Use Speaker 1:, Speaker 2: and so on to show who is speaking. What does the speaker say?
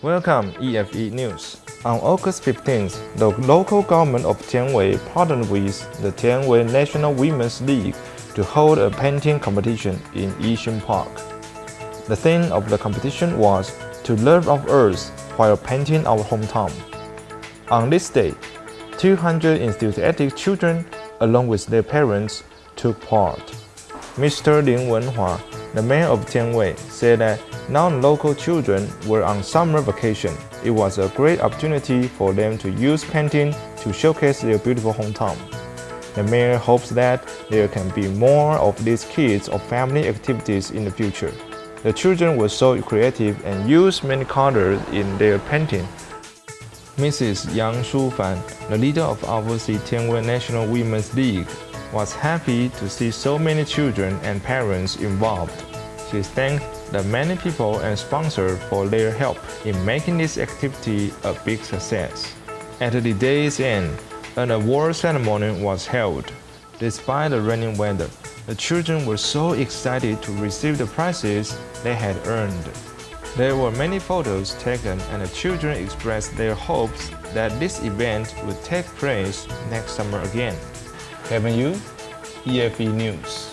Speaker 1: Welcome EFE News. On August 15th, the local government of Tianwei partnered with the Tianwei National Women's League to hold a painting competition in Yixun Park. The theme of the competition was to love of Earth while painting our hometown. On this day, 200 enthusiastic children, along with their parents, took part. Mr. Lin Wenhua, the mayor of Tianwei, said that non-local children were on summer vacation. It was a great opportunity for them to use painting to showcase their beautiful hometown. The mayor hopes that there can be more of these kids or family activities in the future. The children were so creative and used many colors in their painting. Mrs. Yang Shufan, the leader of Overseas Tianwei National Women's League, was happy to see so many children and parents involved. She thanked the many people and sponsors for their help in making this activity a big success. At the day's end, an award ceremony was held. Despite the rainy weather, the children were so excited to receive the prizes they had earned. There were many photos taken and the children expressed their hopes that this event would take place next summer again. Kevin Yu, EFE News.